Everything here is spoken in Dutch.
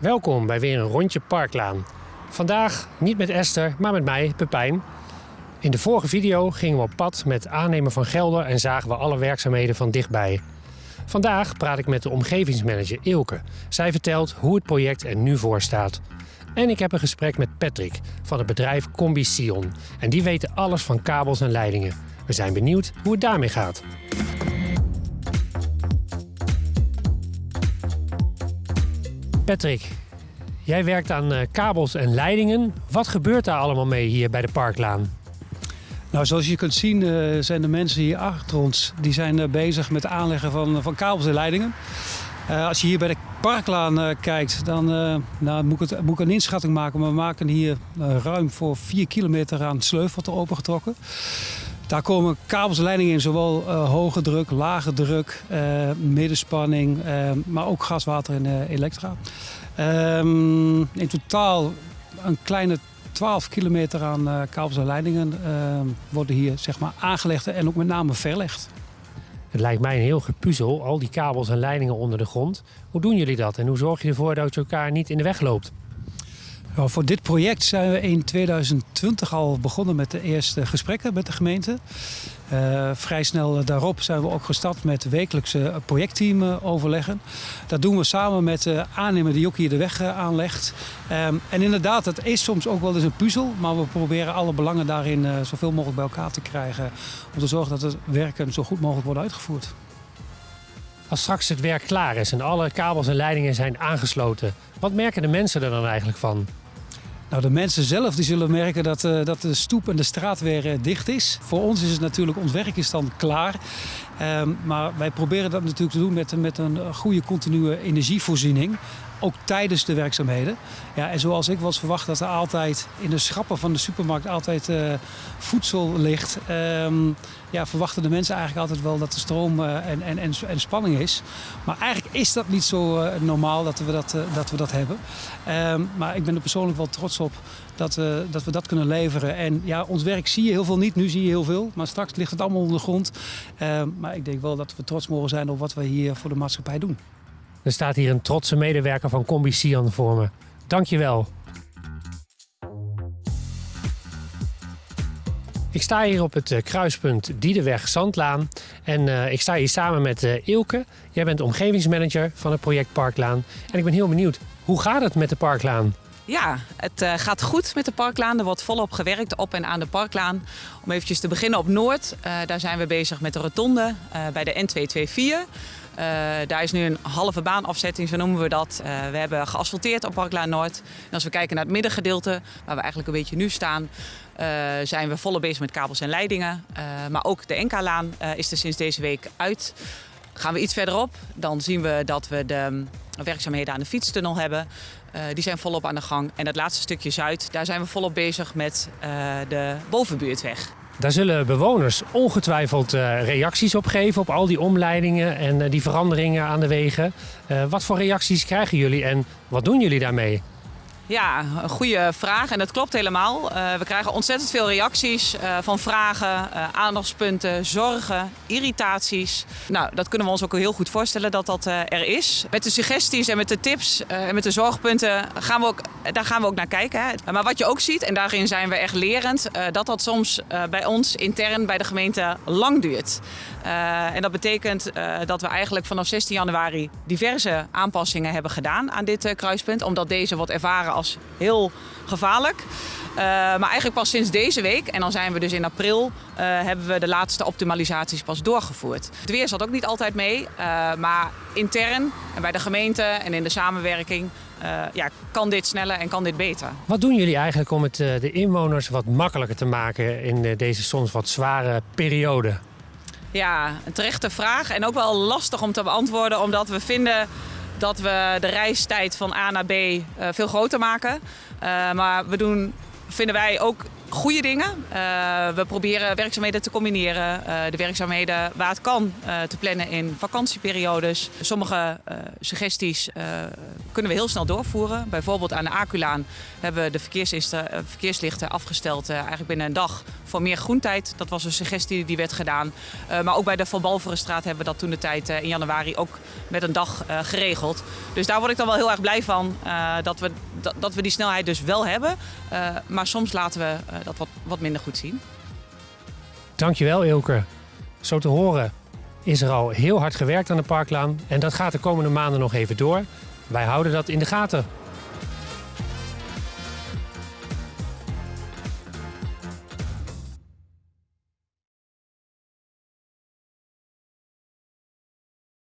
Welkom bij weer een rondje Parklaan. Vandaag niet met Esther, maar met mij, Pepijn. In de vorige video gingen we op pad met aannemer van Gelder en zagen we alle werkzaamheden van dichtbij. Vandaag praat ik met de omgevingsmanager Ilke. Zij vertelt hoe het project er nu voor staat. En ik heb een gesprek met Patrick van het bedrijf Combi Sion. En die weten alles van kabels en leidingen. We zijn benieuwd hoe het daarmee gaat. Patrick, jij werkt aan eh, kabels en leidingen. Wat gebeurt daar allemaal mee hier bij de Parklaan? Nou, zoals je kunt zien uh, zijn de mensen hier achter ons die zijn uh, bezig met het aanleggen van, van kabels en leidingen. Als je hier bij de Parklaan kijkt, dan nou, moet, ik moet, ik een inschatting maken. We maken hier ruim voor 4 kilometer aan sleuvel opengetrokken. Daar komen kabels en leidingen in, zowel hoge druk, lage druk, middenspanning, maar ook gas, water en elektra. Ehm, in totaal een kleine 12 kilometer aan uh, kabels en leidingen uh, worden hier zeg maar, aangelegd en ook met name verlegd. Het lijkt mij een heel gepuzzel, al die kabels en leidingen onder de grond. Hoe doen jullie dat en hoe zorg je ervoor dat je elkaar niet in de weg loopt? Voor dit project zijn we in 2020 al begonnen met de eerste gesprekken met de gemeente. Uh, vrij snel daarop zijn we ook gestart met wekelijkse projectteam overleggen. Dat doen we samen met de aannemer die ook hier de weg aanlegt. Um, en inderdaad, het is soms ook wel eens een puzzel, maar we proberen alle belangen daarin zoveel mogelijk bij elkaar te krijgen. Om te zorgen dat het werken zo goed mogelijk wordt uitgevoerd. Als straks het werk klaar is en alle kabels en leidingen zijn aangesloten, wat merken de mensen er dan eigenlijk van? Nou, de mensen zelf die zullen merken dat, uh, dat de stoep en de straat weer uh, dicht is. Voor ons is het natuurlijk, ons werk is dan klaar. Um, maar wij proberen dat natuurlijk te doen met, met een goede continue energievoorziening. Ook tijdens de werkzaamheden. Ja, en zoals ik was verwacht dat er altijd in de schappen van de supermarkt altijd uh, voedsel ligt. Um, ja, verwachten de mensen eigenlijk altijd wel dat er stroom uh, en, en, en, spanning is. Maar eigenlijk is dat niet zo uh, normaal dat we dat, dat, we dat hebben. Um, maar ik ben er persoonlijk wel trots op dat, dat we dat kunnen leveren. En ja, ons werk zie je heel veel niet, nu zie je heel veel. Maar straks ligt het allemaal onder de grond. maar ik denk wel dat we trots mogen zijn op wat we hier voor de maatschappij doen. Er staat hier een trotse medewerker van Combi Sian voor me. Dankjewel. Ik sta hier op het kruispunt Diedeweg-Zandlaan en uh, ik sta hier samen met uh, Ilke. Jij bent omgevingsmanager van het project Parklaan. En ik ben heel benieuwd, hoe gaat het met de Parklaan? Ja, het gaat goed met de Parklaan. Er wordt volop gewerkt op en aan de Parklaan. Om eventjes te beginnen op Noord. daar zijn we bezig met de rotonde bij de N224. Uh, daar is nu een halve baanafzetting, zo noemen we dat. Uh, we hebben geasfalteerd op Parklaan Noord. En als we kijken naar het middengedeelte, waar we eigenlijk een beetje nu staan, uh, zijn we volop bezig met kabels en leidingen. maar ook de NK-laan is er sinds deze week uit. Gaan we iets verderop, dan zien we dat we de werkzaamheden aan de fietstunnel hebben. die zijn volop aan de gang. En het laatste stukje Zuid, daar zijn we volop bezig met de bovenbuurtweg. Daar zullen bewoners ongetwijfeld uh, reacties op geven op al die omleidingen en uh, die veranderingen aan de wegen. Uh, wat voor reacties krijgen jullie en wat doen jullie daarmee? Ja, een goede vraag en dat klopt helemaal. Uh, we krijgen ontzettend veel reacties uh, van vragen, uh, aandachtspunten, zorgen, irritaties. Nou, dat kunnen we ons ook heel goed voorstellen dat dat er is. Met de suggesties en met de tips en met de zorgpunten gaan we ook, daar gaan we ook naar kijken. Hè. Maar wat je ook ziet, en daarin zijn we echt lerend, dat dat soms bij ons intern bij de gemeente lang duurt. en dat betekent dat we eigenlijk vanaf 16 januari diverse aanpassingen hebben gedaan aan dit kruispunt. Omdat deze wordt ervaren als heel gevaarlijk. Uh, maar eigenlijk pas sinds deze week, en dan zijn we dus in april, uh, hebben we de laatste optimalisaties pas doorgevoerd. Het weer zat ook niet altijd mee, uh, maar intern en bij de gemeente en in de samenwerking ja, kan dit sneller en kan dit beter. Wat doen jullie eigenlijk om het de inwoners wat makkelijker te maken in deze soms wat zware periode? Ja, een terechte vraag en ook wel lastig om te beantwoorden, omdat we vinden dat we de reistijd van A naar B uh, veel groter maken. Uh, maar we doen, vinden wij ook goede dingen. Uh, we proberen werkzaamheden te combineren. Uh, de werkzaamheden waar het kan uh, te plannen in vakantieperiodes. Sommige suggesties kunnen we heel snel doorvoeren. Bijvoorbeeld aan de Aculaan hebben we de verkeerslichten afgesteld eigenlijk binnen een dag voor meer groentijd. Dat was een suggestie die werd gedaan. maar ook bij de Van Balverenstraat hebben we dat toen de tijd in januari ook met een dag geregeld. Dus daar word ik dan wel heel erg blij van dat, we, dat, dat, we die snelheid dus wel hebben. maar soms laten we dat wat, wat minder goed zien. Dankjewel Ilke. Zo te horen is er al heel hard gewerkt aan de parklaan en dat gaat de komende maanden nog even door. Wij houden dat in de gaten.